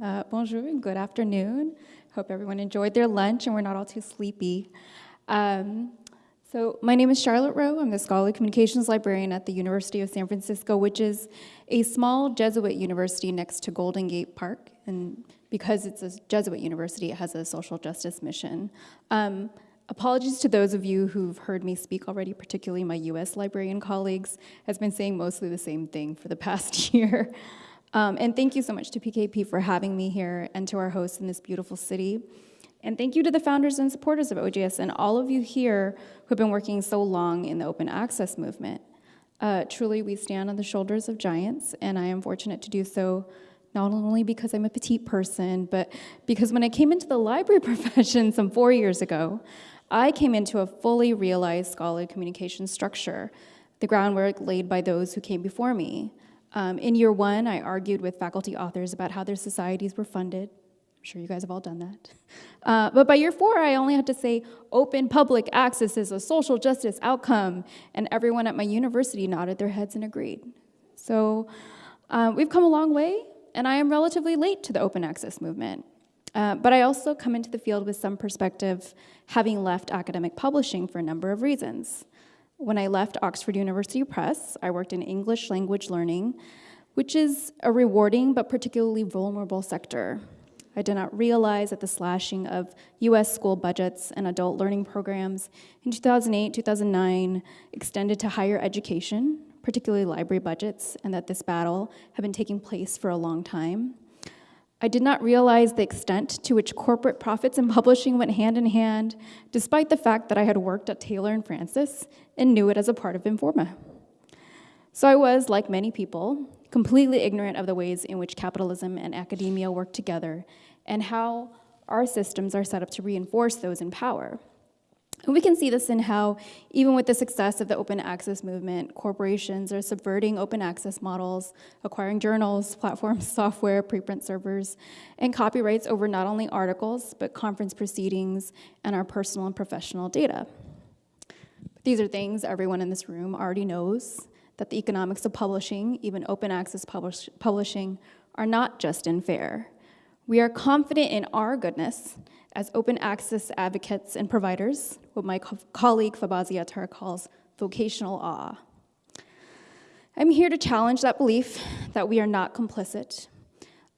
Uh, bonjour and good afternoon. Hope everyone enjoyed their lunch and we're not all too sleepy. Um, so my name is Charlotte Roh. I'm the Scholarly Communications Librarian at the University of San Francisco, which is a small Jesuit university next to Golden Gate Park. And because it's a Jesuit university, it has a social justice mission. Um, Apologies to those of you who've heard me speak already, particularly my US librarian colleagues, has been saying mostly the same thing for the past year. Um, and thank you so much to PKP for having me here and to our hosts in this beautiful city. And thank you to the founders and supporters of OJS and all of you here who have been working so long in the open access movement. Uh, truly, we stand on the shoulders of giants, and I am fortunate to do so not only because I'm a petite person, but because when I came into the library profession some four years ago, I came into a fully realized scholarly communication structure, the groundwork laid by those who came before me. Um, in year one, I argued with faculty authors about how their societies were funded. I'm sure you guys have all done that. Uh, but by year four, I only had to say open public access is a social justice outcome, and everyone at my university nodded their heads and agreed. So uh, we've come a long way, and I am relatively late to the open access movement. Uh, but I also come into the field with some perspective, having left academic publishing for a number of reasons. When I left Oxford University Press, I worked in English language learning, which is a rewarding but particularly vulnerable sector. I did not realize that the slashing of US school budgets and adult learning programs in 2008 2009 extended to higher education, particularly library budgets, and that this battle had been taking place for a long time. I did not realize the extent to which corporate profits and publishing went hand in hand, despite the fact that I had worked at Taylor and Francis and knew it as a part of Informa. So I was, like many people, completely ignorant of the ways in which capitalism and academia work together and how our systems are set up to reinforce those in power. And we can see this in how, even with the success of the open access movement, corporations are subverting open access models, acquiring journals, platforms, software, preprint servers, and copyrights over not only articles, but conference proceedings and our personal and professional data. These are things everyone in this room already knows, that the economics of publishing, even open access publish publishing, are not just and fair. We are confident in our goodness as open access advocates and providers, what my co colleague Fobazi Ettarh calls vocational awe. I'm here to challenge that belief that we are not complicit.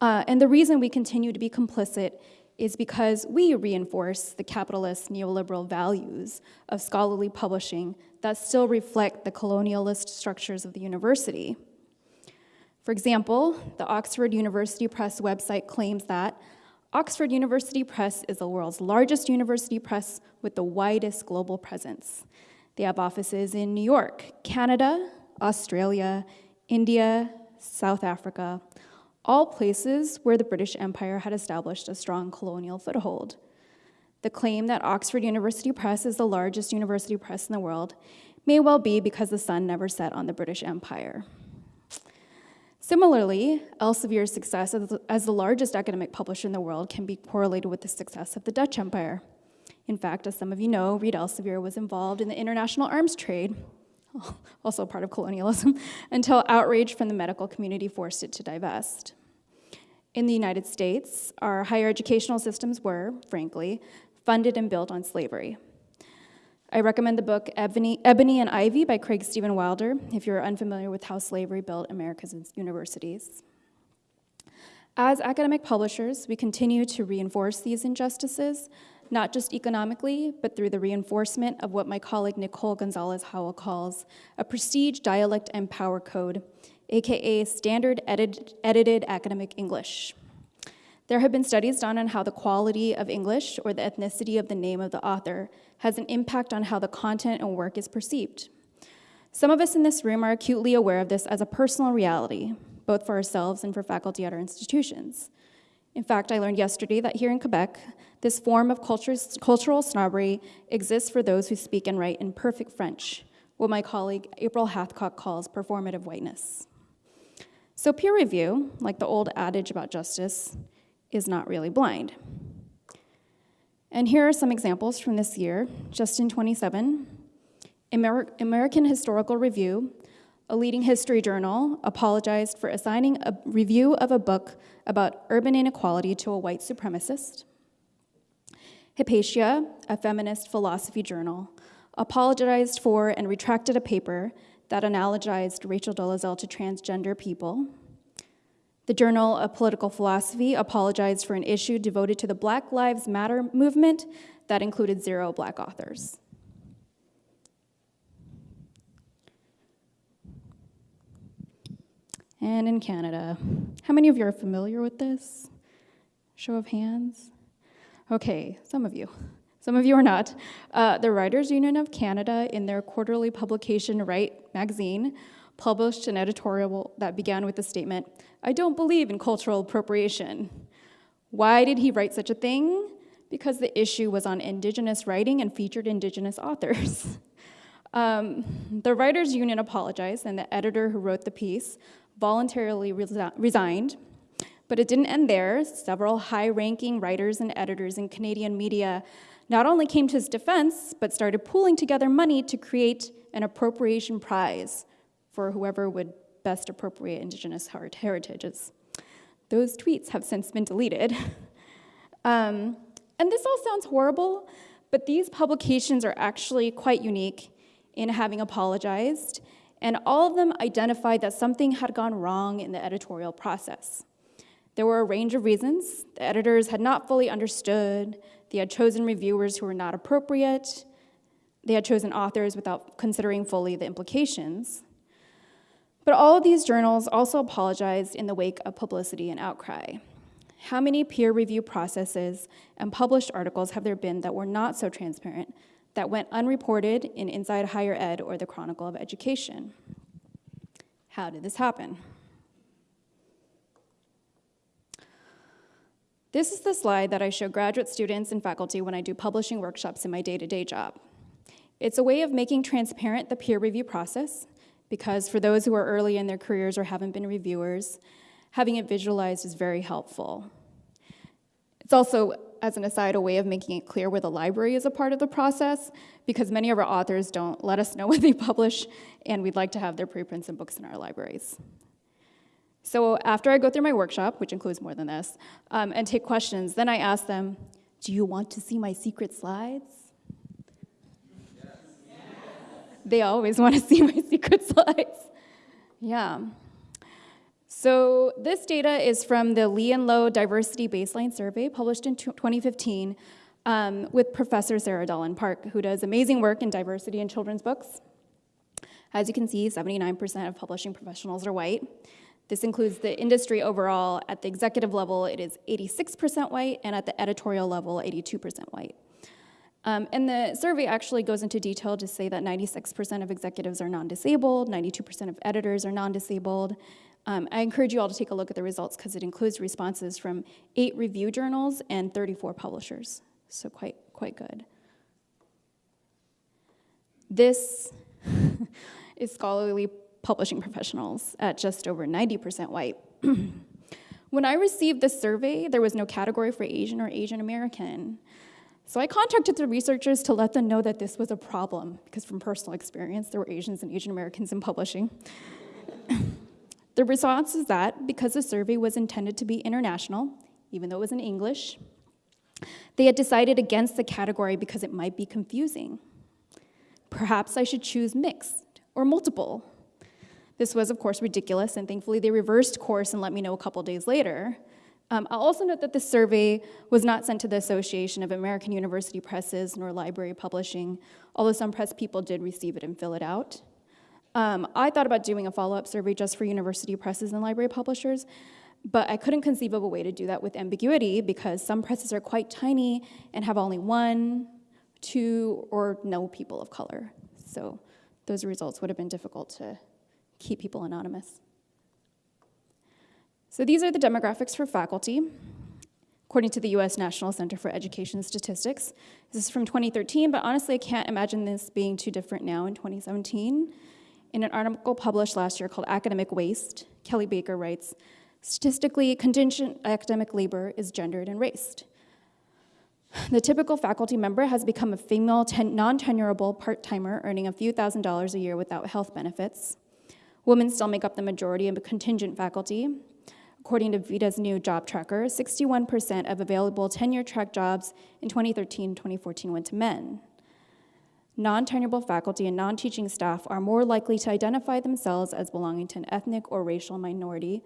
Uh, and the reason we continue to be complicit is because we reinforce the capitalist neoliberal values of scholarly publishing that still reflect the colonialist structures of the university. For example, the Oxford University Press website claims that Oxford University Press is the world's largest university press with the widest global presence. They have offices in New York, Canada, Australia, India, South Africa, all places where the British Empire had established a strong colonial foothold. The claim that Oxford University Press is the largest university press in the world may well be because the sun never set on the British Empire. Similarly, Elsevier's success as the largest academic publisher in the world can be correlated with the success of the Dutch Empire. In fact, as some of you know, Reed Elsevier was involved in the international arms trade, also part of colonialism, until outrage from the medical community forced it to divest. In the United States, our higher educational systems were, frankly, funded and built on slavery. I recommend the book Ebony, Ebony, and Ivy by Craig Steven Wilder if you're unfamiliar with how slavery built America's universities. As academic publishers, we continue to reinforce these injustices, not just economically, but through the reinforcement of what my colleague Nicole Gonzalez Howell calls a prestige dialect and power code, AKA standard edit edited academic English. There have been studies done on how the quality of English or the ethnicity of the name of the author has an impact on how the content and work is perceived. Some of us in this room are acutely aware of this as a personal reality, both for ourselves and for faculty at our institutions. In fact, I learned yesterday that here in Quebec, this form of cultural snobbery exists for those who speak and write in perfect French, what my colleague April Hathcock calls performative whiteness. So peer review, like the old adage about justice, is not really blind. And here are some examples from this year, just in 27. Amer American Historical Review, a leading history journal, apologized for assigning a review of a book about urban inequality to a white supremacist. Hypatia, a feminist philosophy journal, apologized for and retracted a paper that analogized Rachel Dolezal to transgender people. The Journal of Political Philosophy apologized for an issue devoted to the Black Lives Matter movement that included zero black authors. And in Canada, how many of you are familiar with this? Show of hands. Okay, some of you. Some of you are not. Uh, the Writers Union of Canada, in their quarterly publication, Write magazine, published an editorial that began with the statement I don't believe in cultural appropriation. Why did he write such a thing? Because the issue was on Indigenous writing and featured Indigenous authors. um, the Writers Union apologized, and the editor who wrote the piece voluntarily resi resigned. But it didn't end there. Several high ranking writers and editors in Canadian media not only came to his defense, but started pooling together money to create an appropriation prize for whoever would best appropriate Indigenous heritages. Those tweets have since been deleted. um, and this all sounds horrible, but these publications are actually quite unique in having apologized and all of them identified that something had gone wrong in the editorial process. There were a range of reasons. The editors had not fully understood, they had chosen reviewers who were not appropriate, they had chosen authors without considering fully the implications. But all of these journals also apologized in the wake of publicity and outcry. How many peer review processes and published articles have there been that were not so transparent that went unreported in Inside Higher Ed or the Chronicle of Education. How did this happen? This is the slide that I show graduate students and faculty when I do publishing workshops in my day-to-day -day job. It's a way of making transparent the peer review process, because for those who are early in their careers or haven't been reviewers, having it visualized is very helpful. It's also as an aside, a way of making it clear where the library is a part of the process, because many of our authors don't let us know what they publish, and we'd like to have their preprints and books in our libraries. So after I go through my workshop, which includes more than this, um, and take questions, then I ask them, do you want to see my secret slides? They always want to see my secret slides. Yeah. So this data is from the Lee and Low Diversity Baseline Survey published in 2015 um, with Professor Sarah Dolan Park, who does amazing work in diversity in children's books. As you can see, 79% of publishing professionals are white. This includes the industry overall. At the executive level, it is 86% white, and at the editorial level, 82% white. Um, and the survey actually goes into detail to say that 96% of executives are non-disabled, 92% of editors are non-disabled, um, I encourage you all to take a look at the results because it includes responses from eight review journals and 34 publishers, so quite, quite good. This is scholarly publishing professionals at just over 90% white. when I received this survey, there was no category for Asian or Asian American. So I contacted the researchers to let them know that this was a problem, because from personal experience, there were Asians and Asian Americans in publishing. The response is that because the survey was intended to be international, even though it was in English, they had decided against the category because it might be confusing. Perhaps I should choose mixed or multiple. This was, of course, ridiculous, and thankfully they reversed course and let me know a couple days later. Um, I'll also note that the survey was not sent to the Association of American University Presses nor Library Publishing, although some press people did receive it and fill it out. Um, I thought about doing a follow-up survey just for university presses and library publishers, but I couldn't conceive of a way to do that with ambiguity because some presses are quite tiny and have only one, two, or no people of color. So those results would have been difficult to keep people anonymous. So these are the demographics for faculty. According to the US National Center for Education Statistics. This is from 2013, but honestly, I can't imagine this being too different now in 2017. In an article published last year called Academic Waste, Kelly Baker writes, statistically, contingent academic labor is gendered and raced. The typical faculty member has become a female non-tenurable part-timer earning a few thousand dollars a year without health benefits. Women still make up the majority of contingent faculty. According to Vitae's new job tracker, 61% of available tenure track jobs in 2013 2014 went to men. Non tenurable faculty and non teaching staff are more likely to identify themselves as belonging to an ethnic or racial minority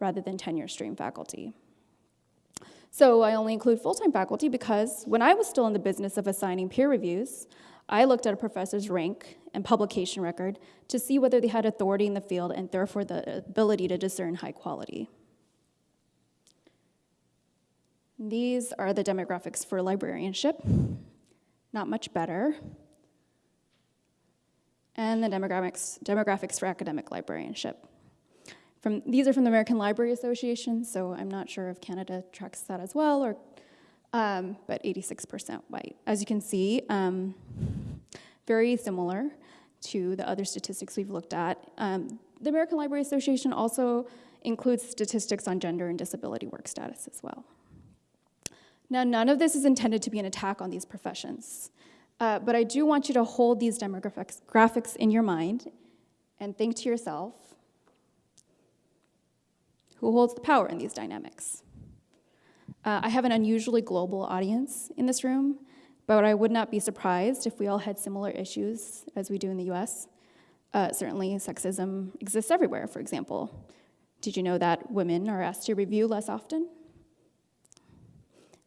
rather than tenure stream faculty. So I only include full time faculty because when I was still in the business of assigning peer reviews, I looked at a professor's rank and publication record to see whether they had authority in the field and therefore the ability to discern high quality. These are the demographics for librarianship. Not much better. And the demographics, demographics for academic librarianship. From, these are from the American Library Association, so I'm not sure if Canada tracks that as well, or, um, but 86% white. As you can see, um, very similar to the other statistics we've looked at. Um, the American Library Association also includes statistics on gender and disability work status as well. Now, none of this is intended to be an attack on these professions, uh, but I do want you to hold these demographics graphics in your mind and think to yourself, who holds the power in these dynamics? Uh, I have an unusually global audience in this room, but I would not be surprised if we all had similar issues as we do in the US. Uh, certainly, sexism exists everywhere, for example. Did you know that women are asked to review less often?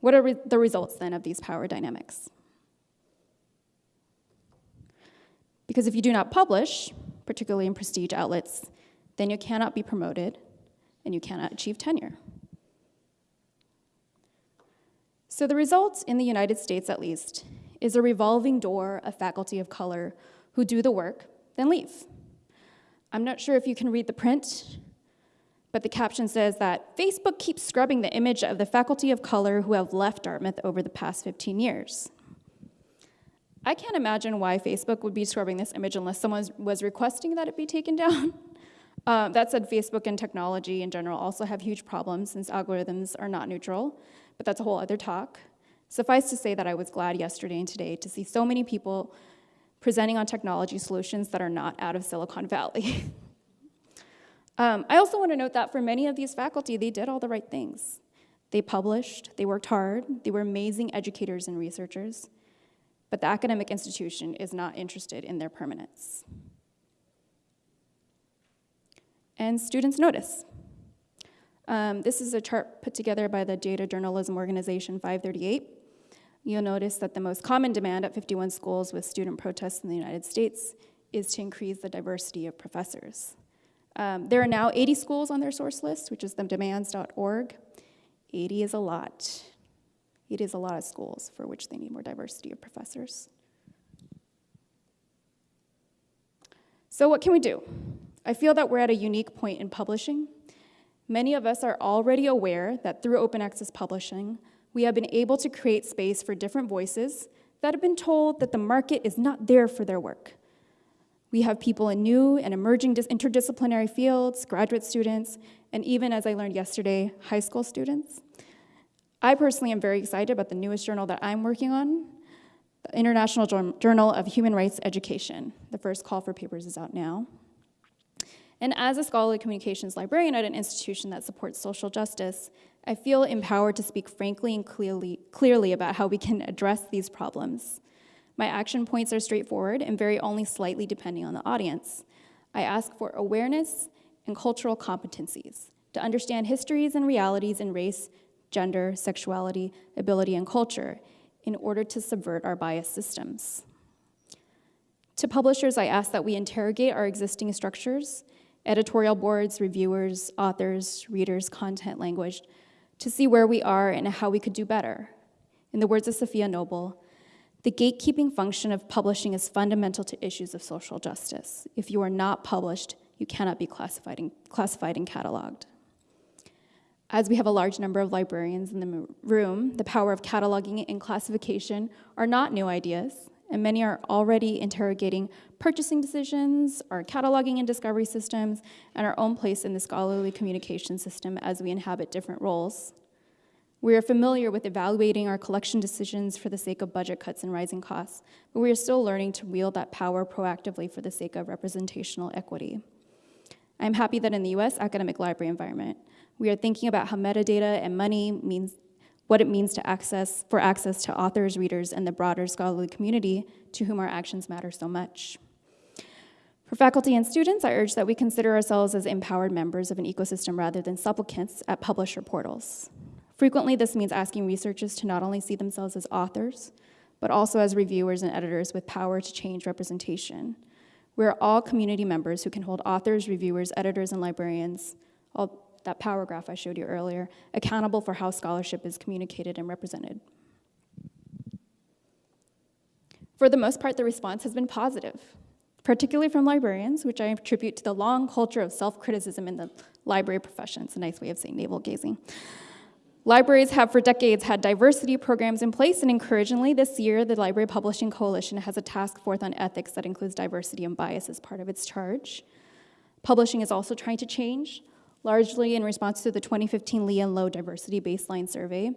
What are re the results then of these power dynamics? Because if you do not publish, particularly in prestige outlets, then you cannot be promoted and you cannot achieve tenure. So the result in the United States, at least, is a revolving door of faculty of color who do the work, then leave. I'm not sure if you can read the print, but the caption says that Facebook keeps scrubbing the image of the faculty of color who have left Dartmouth over the past 15 years. I can't imagine why Facebook would be scrubbing this image unless someone was requesting that it be taken down. Um, that said, Facebook and technology in general also have huge problems since algorithms are not neutral but that's a whole other talk. Suffice to say that I was glad yesterday and today to see so many people presenting on technology solutions that are not out of Silicon Valley. um, I also want to note that for many of these faculty, they did all the right things. They published, they worked hard, they were amazing educators and researchers, but the academic institution is not interested in their permanence. And students notice. Um, this is a chart put together by the Data Journalism Organization 538. You'll notice that the most common demand at 51 schools with student protests in the United States is to increase the diversity of professors. Um, there are now 80 schools on their source list, which is the demands.org. 80 is a lot. It is a lot of schools for which they need more diversity of professors. So what can we do? I feel that we're at a unique point in publishing Many of us are already aware that through open access publishing, we have been able to create space for different voices that have been told that the market is not there for their work. We have people in new and emerging interdisciplinary fields, graduate students, and even, as I learned yesterday, high school students. I personally am very excited about the newest journal that I'm working on, the International Journal of Human Rights Education. The first call for papers is out now. And as a scholarly communications librarian at an institution that supports social justice, I feel empowered to speak frankly and clearly, clearly about how we can address these problems. My action points are straightforward and vary only slightly depending on the audience. I ask for awareness and cultural competencies to understand histories and realities in race, gender, sexuality, ability, and culture in order to subvert our bias systems. To publishers, I ask that we interrogate our existing structures editorial boards, reviewers, authors, readers, content, language, to see where we are and how we could do better. In the words of Safiya Noble, the gatekeeping function of publishing is fundamental to issues of social justice. If you are not published, you cannot be classified and, classified and cataloged. As we have a large number of librarians in the room, the power of cataloging and classification are not new ideas and many are already interrogating purchasing decisions, our cataloging and discovery systems, and our own place in the scholarly communication system as we inhabit different roles. We are familiar with evaluating our collection decisions for the sake of budget cuts and rising costs, but we are still learning to wield that power proactively for the sake of representational equity. I'm happy that in the US academic library environment, we are thinking about how metadata and money means what it means to access for access to authors, readers, and the broader scholarly community to whom our actions matter so much. For faculty and students, I urge that we consider ourselves as empowered members of an ecosystem rather than supplicants at publisher portals. Frequently, this means asking researchers to not only see themselves as authors, but also as reviewers and editors with power to change representation. We're all community members who can hold authors, reviewers, editors, and librarians, all that power graph I showed you earlier, accountable for how scholarship is communicated and represented. For the most part, the response has been positive, particularly from librarians, which I attribute to the long culture of self-criticism in the library profession. It's a nice way of saying navel gazing. Libraries have for decades had diversity programs in place, and encouragingly, this year, the Library Publishing Coalition has a task force on ethics that includes diversity and bias as part of its charge. Publishing is also trying to change, largely in response to the 2015 Lee and Low Diversity Baseline Survey.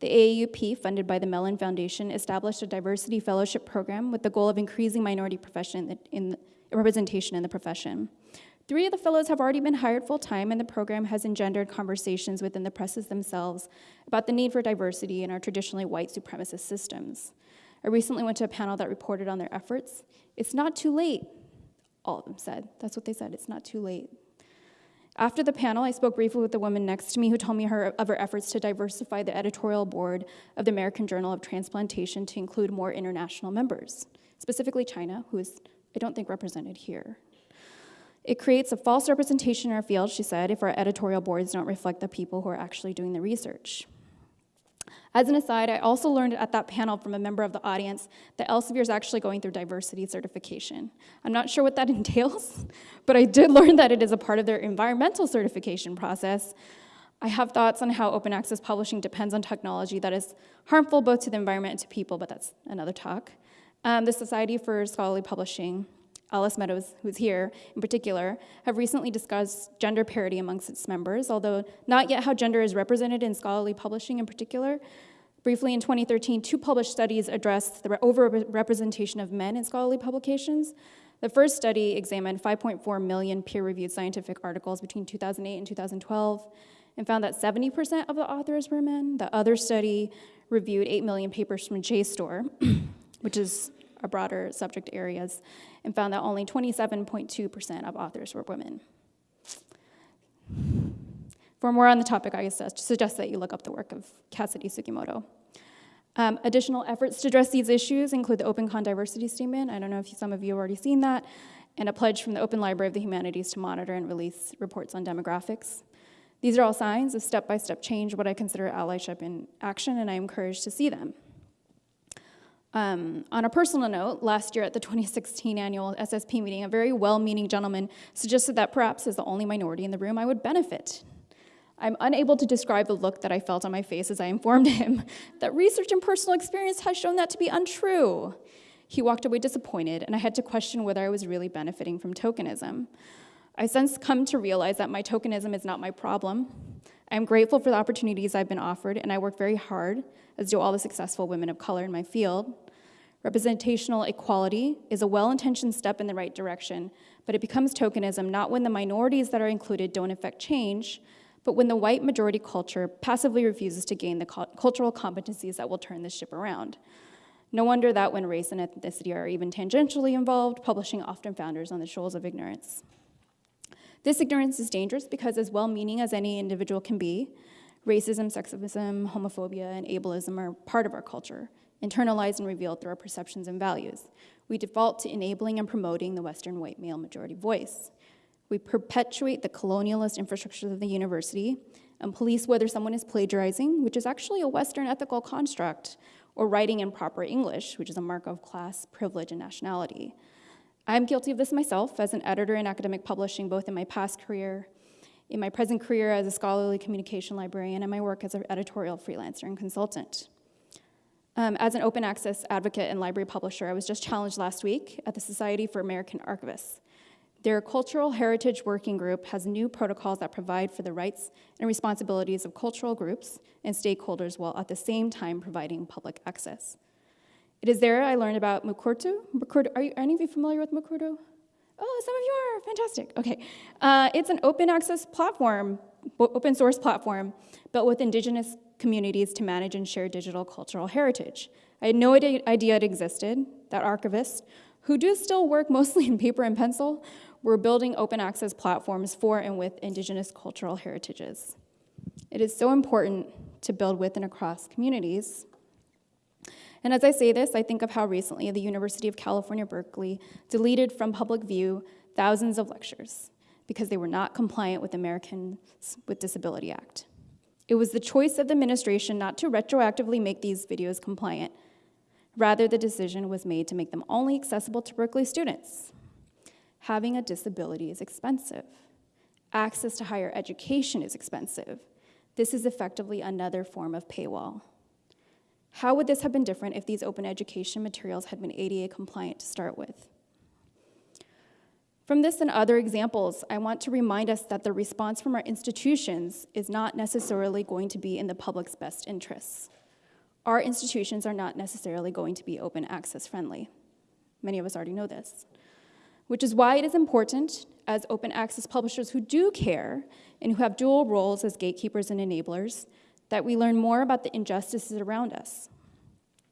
The AAUP, funded by the Mellon Foundation, established a diversity fellowship program with the goal of increasing minority in, in representation in the profession. Three of the fellows have already been hired full time, and the program has engendered conversations within the presses themselves about the need for diversity in our traditionally white supremacist systems. I recently went to a panel that reported on their efforts. It's not too late, all of them said. That's what they said, it's not too late. After the panel, I spoke briefly with the woman next to me who told me her, of her efforts to diversify the editorial board of the American Journal of Transplantation to include more international members, specifically China, who is, I don't think, represented here. It creates a false representation in our field, she said, if our editorial boards don't reflect the people who are actually doing the research. As an aside, I also learned at that panel from a member of the audience that Elsevier is actually going through diversity certification. I'm not sure what that entails, but I did learn that it is a part of their environmental certification process. I have thoughts on how open access publishing depends on technology that is harmful both to the environment and to people, but that's another talk. Um, the Society for Scholarly Publishing Alice Meadows, who's here in particular, have recently discussed gender parity amongst its members, although not yet how gender is represented in scholarly publishing in particular. Briefly, in 2013, two published studies addressed the overrepresentation of men in scholarly publications. The first study examined 5.4 million peer-reviewed scientific articles between 2008 and 2012 and found that 70% of the authors were men. The other study reviewed 8 million papers from JSTOR, which is broader subject areas, and found that only 27.2% of authors were women. For more on the topic, I suggest that you look up the work of Cassidy Sugimoto. Um, additional efforts to address these issues include the OpenCon diversity statement. I don't know if some of you have already seen that, and a pledge from the Open Library of the Humanities to monitor and release reports on demographics. These are all signs of step-by-step -step change, what I consider allyship in action, and I am encouraged to see them. Um, on a personal note, last year at the 2016 annual SSP meeting, a very well-meaning gentleman suggested that perhaps as the only minority in the room, I would benefit. I'm unable to describe the look that I felt on my face as I informed him that research and personal experience has shown that to be untrue. He walked away disappointed, and I had to question whether I was really benefiting from tokenism. I since come to realize that my tokenism is not my problem. I am grateful for the opportunities I've been offered, and I work very hard, as do all the successful women of color in my field. Representational equality is a well-intentioned step in the right direction, but it becomes tokenism not when the minorities that are included don't affect change, but when the white majority culture passively refuses to gain the cultural competencies that will turn this ship around. No wonder that when race and ethnicity are even tangentially involved, publishing often founders on the shoals of ignorance. This ignorance is dangerous because as well-meaning as any individual can be, racism, sexism, homophobia, and ableism are part of our culture, internalized and revealed through our perceptions and values. We default to enabling and promoting the Western white male majority voice. We perpetuate the colonialist infrastructure of the university and police whether someone is plagiarizing, which is actually a Western ethical construct, or writing in proper English, which is a mark of class, privilege, and nationality. I'm guilty of this myself as an editor in academic publishing, both in my past career, in my present career as a scholarly communication librarian, and my work as an editorial freelancer and consultant. Um, as an open access advocate and library publisher, I was just challenged last week at the Society for American Archivists. Their Cultural Heritage Working Group has new protocols that provide for the rights and responsibilities of cultural groups and stakeholders while at the same time providing public access. It is there I learned about Mukurtu. Mukurtu are you, any of you familiar with Mukurtu? Oh, some of you are. Fantastic. Okay. Uh, it's an open access platform, open source platform, built with indigenous communities to manage and share digital cultural heritage. I had no idea it existed, that archivists, who do still work mostly in paper and pencil, were building open access platforms for and with indigenous cultural heritages. It is so important to build with and across communities. And as I say this, I think of how recently the University of California, Berkeley deleted from public view thousands of lectures because they were not compliant with Americans with Disability Act. It was the choice of the administration not to retroactively make these videos compliant. Rather, the decision was made to make them only accessible to Berkeley students. Having a disability is expensive. Access to higher education is expensive. This is effectively another form of paywall. How would this have been different if these open education materials had been ADA compliant to start with? From this and other examples, I want to remind us that the response from our institutions is not necessarily going to be in the public's best interests. Our institutions are not necessarily going to be open access friendly. Many of us already know this. Which is why it is important, as open access publishers who do care and who have dual roles as gatekeepers and enablers, that we learn more about the injustices around us.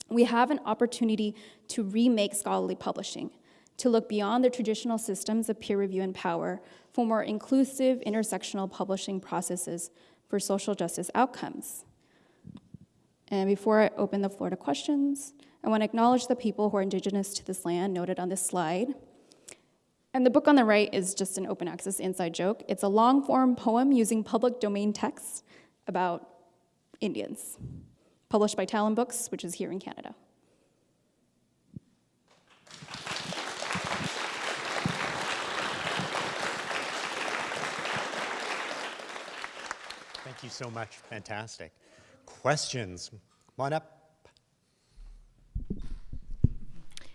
We have an opportunity to remake scholarly publishing, to look beyond the traditional systems of peer review and power for more inclusive, intersectional publishing processes for social justice outcomes. And before I open the floor to questions, I want to acknowledge the people who are indigenous to this land noted on this slide. And the book on the right is just an open access inside joke. It's a long form poem using public domain text about Indians, published by Talonbooks, which is here in Canada. Thank you so much. Fantastic. Questions? Come on up.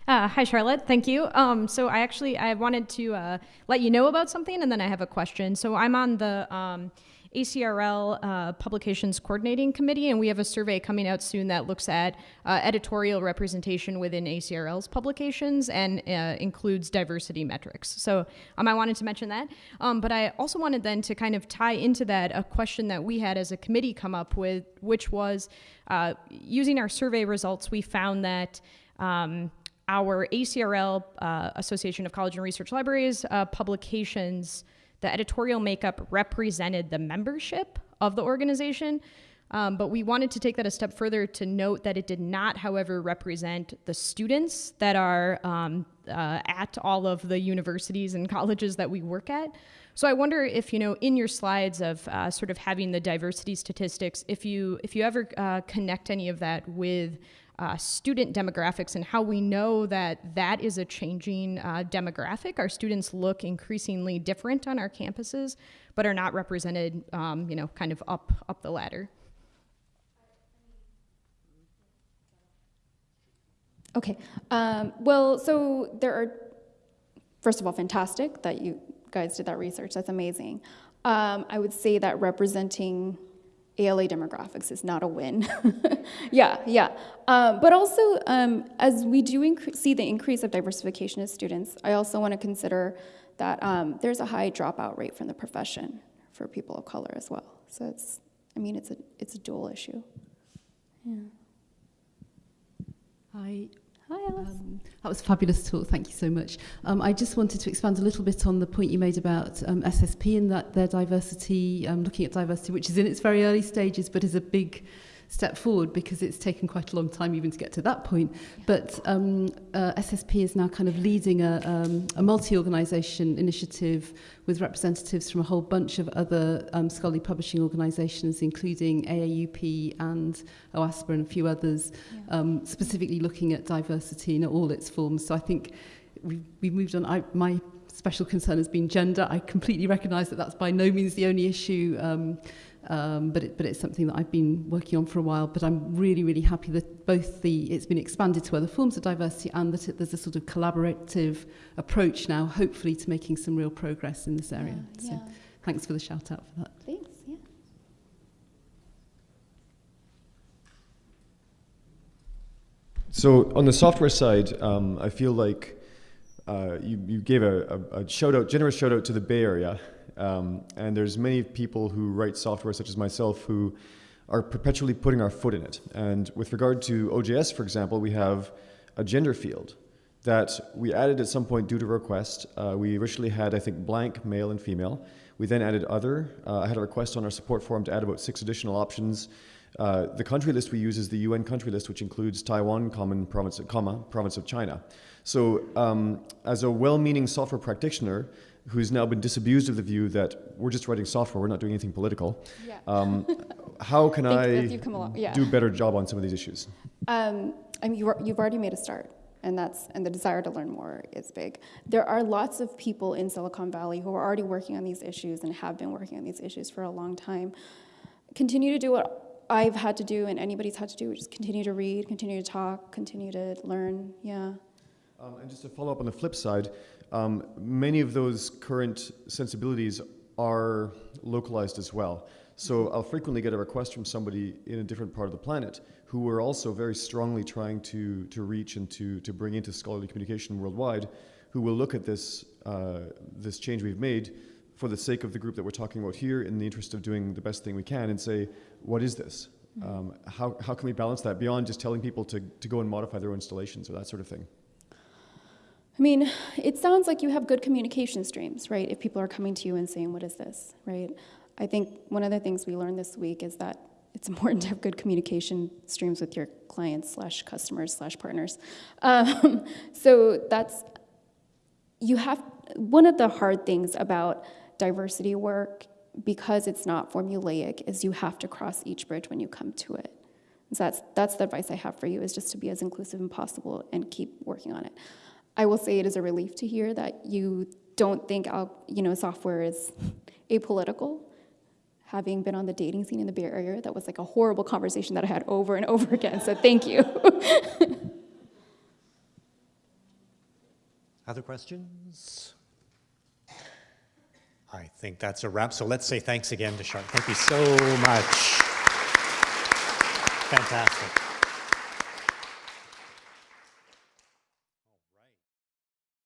Uh, hi, Charlotte. Thank you. Um, so I actually I wanted to uh, let you know about something, and then I have a question. So I'm on the um, ACRL uh, Publications Coordinating Committee, and we have a survey coming out soon that looks at uh, editorial representation within ACRL's publications and uh, includes diversity metrics. So um, I wanted to mention that. Um, but I also wanted then to kind of tie into that a question that we had as a committee come up with, which was uh, using our survey results, we found that. Um, our ACRL, uh, Association of College and Research Libraries, uh, publications the editorial makeup represented the membership of the organization. Um, but we wanted to take that a step further to note that it did not, however, represent the students that are um, uh, at all of the universities and colleges that we work at. So I wonder if you know, in your slides of uh, sort of having the diversity statistics, if you if you ever uh, connect any of that with uh, student demographics and how we know that that is a changing uh, demographic. Our students look increasingly different on our campuses, but are not represented, um, you know, kind of up up the ladder. Okay. Um, well, so there are, first of all, fantastic that you guys did that research. That's amazing. Um, I would say that representing ALA demographics is not a win. yeah, yeah. Um, but also, um, as we do see the increase of diversification of students, I also want to consider that um, there's a high dropout rate from the profession for people of color as well. So it's, I mean, it's a, it's a dual issue. Yeah. Hi, Hi, Alice. Um, that was a fabulous talk. Thank you so much. Um, I just wanted to expand a little bit on the point you made about um, SSP and that their diversity, um, looking at diversity, which is in its very early stages, but is a big step forward because it's taken quite a long time even to get to that point. But um, uh, SSP is now kind of leading a, um, a multi-organisation initiative with representatives from a whole bunch of other um, scholarly publishing organisations, including AAUP and OASPA and a few others, yeah. um, specifically looking at diversity in all its forms. So I think we've, we've moved on. I, my special concern has been gender. I completely recognise that that's by no means the only issue um, um, but, it, but it's something that I've been working on for a while. But I'm really, really happy that both the it's been expanded to other forms of diversity and that it, there's a sort of collaborative approach now, hopefully, to making some real progress in this area. Yeah, yeah. So thanks for the shout out for that. Thanks. Yeah. So on the software side, um, I feel like uh, you, you gave a, a, a shout out, generous shout out to the Bay Area. Um, and there's many people who write software, such as myself, who are perpetually putting our foot in it. And with regard to OJS, for example, we have a gender field that we added at some point due to request. Uh, we originally had, I think, blank male and female. We then added other. Uh, I had a request on our support forum to add about six additional options. Uh, the country list we use is the UN country list, which includes Taiwan, common province, comma, province of China. So, um, as a well-meaning software practitioner who's now been disabused of the view that we're just writing software, we're not doing anything political, Yeah. um, how can I come along- yeah. do a better job on some of these issues? Um, I mean, you you've already made a start, and that's and the desire to learn more is big. There are lots of people in Silicon Valley who are already working on these issues and have been working on these issues for a long time. Continue to do what I've had to do and anybody's had to do, which is continue to read, continue to talk, continue to learn. Yeah. Um, and just to follow up on the flip side, um, many of those current sensibilities are localized as well. So I'll frequently get a request from somebody in a different part of the planet who we're also very strongly trying to, to reach and to, to bring into scholarly communication worldwide, who will look at this, uh, this change we've made for the sake of the group that we're talking about here, in the interest of doing the best thing we can, and say, what is this? Um, how, how can we balance that beyond just telling people to, to go and modify their own installations or that sort of thing? I mean, it sounds like you have good communication streams, right? If people are coming to you and saying, What is this, right? I think one of the things we learned this week is that it's important to have good communication streams with your clients slash customers slash partners. Um, so that's, you have, one of the hard things about diversity work, because it's not formulaic, is you have to cross each bridge when you come to it. So that's, that's the advice I have for you, is just to be as inclusive as possible and keep working on it. I will say it is a relief to hear that you don't think you know software is apolitical. Having been on the dating scene in the Bay Area, that was like a horrible conversation that I had over and over again. So thank you. Other questions? I think that's a wrap. So let's say thanks again to Charlotte. Thank you so much. Fantastic.